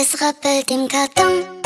Es rappelt im Karton.